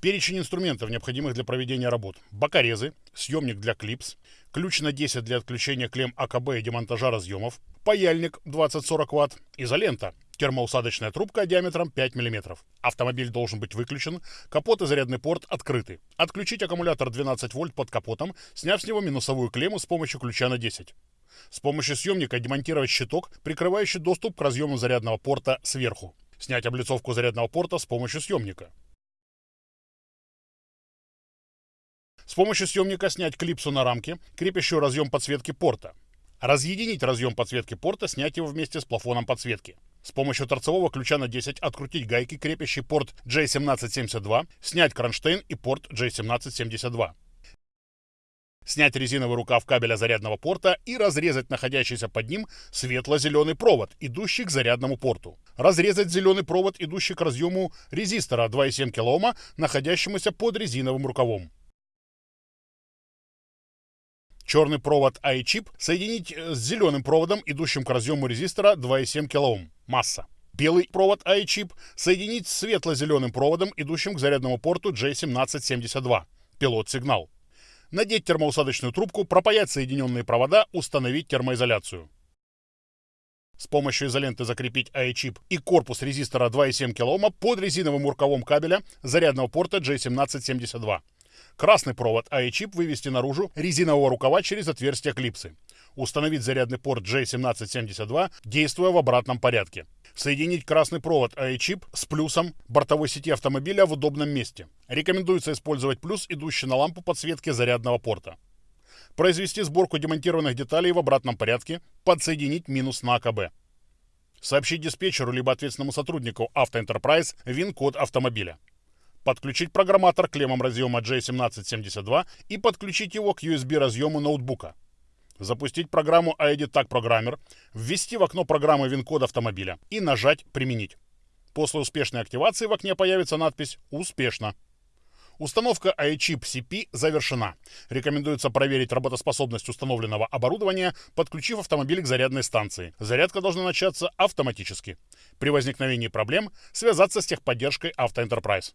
Перечень инструментов, необходимых для проведения работ. Бокорезы, съемник для клипс, ключ на 10 для отключения клемм АКБ и демонтажа разъемов, паяльник 20-40 Вт, изолента, термоусадочная трубка диаметром 5 мм. Автомобиль должен быть выключен, капот и зарядный порт открыты. Отключить аккумулятор 12 вольт под капотом, сняв с него минусовую клемму с помощью ключа на 10. С помощью съемника демонтировать щиток, прикрывающий доступ к разъему зарядного порта сверху. Снять облицовку зарядного порта с помощью съемника. С помощью съемника снять клипсу на рамке, крепящую разъем подсветки порта. Разъединить разъем подсветки порта, снять его вместе с плафоном подсветки. С помощью торцевого ключа на 10 открутить гайки, крепящий порт J1772, снять кронштейн и порт J1772. Снять резиновый рукав кабеля зарядного порта и разрезать находящийся под ним светло-зеленый провод, идущий к зарядному порту. Разрезать зеленый провод, идущий к разъему резистора 2,7 кОм, находящемуся под резиновым рукавом. Черный провод i-чип соединить э, с зеленым проводом, идущим к разъему резистора 2,7 кОм. Масса. Белый провод i-чип соединить с светло-зеленым проводом, идущим к зарядному порту J1772. Пилот-сигнал. Надеть термоусадочную трубку, пропаять соединенные провода, установить термоизоляцию. С помощью изоленты закрепить i-чип и корпус резистора 2,7 кОм под резиновым рукавом кабеля зарядного порта J1772. Красный провод АИ-чип вывести наружу резинового рукава через отверстие клипсы. Установить зарядный порт J1772, действуя в обратном порядке. Соединить красный провод АИ-чип с плюсом бортовой сети автомобиля в удобном месте. Рекомендуется использовать плюс, идущий на лампу подсветки зарядного порта. Произвести сборку демонтированных деталей в обратном порядке, подсоединить минус на АКБ. Сообщить диспетчеру либо ответственному сотруднику Автоэнтерпрайз ВИН-код автомобиля подключить программатор клеммам разъема J1772 и подключить его к USB разъему ноутбука. Запустить программу ID Tag Programmer, ввести в окно программы WIN-код автомобиля и нажать «Применить». После успешной активации в окне появится надпись «Успешно». Установка iChip CP завершена. Рекомендуется проверить работоспособность установленного оборудования, подключив автомобиль к зарядной станции. Зарядка должна начаться автоматически. При возникновении проблем связаться с техподдержкой Автоэнтерпрайз.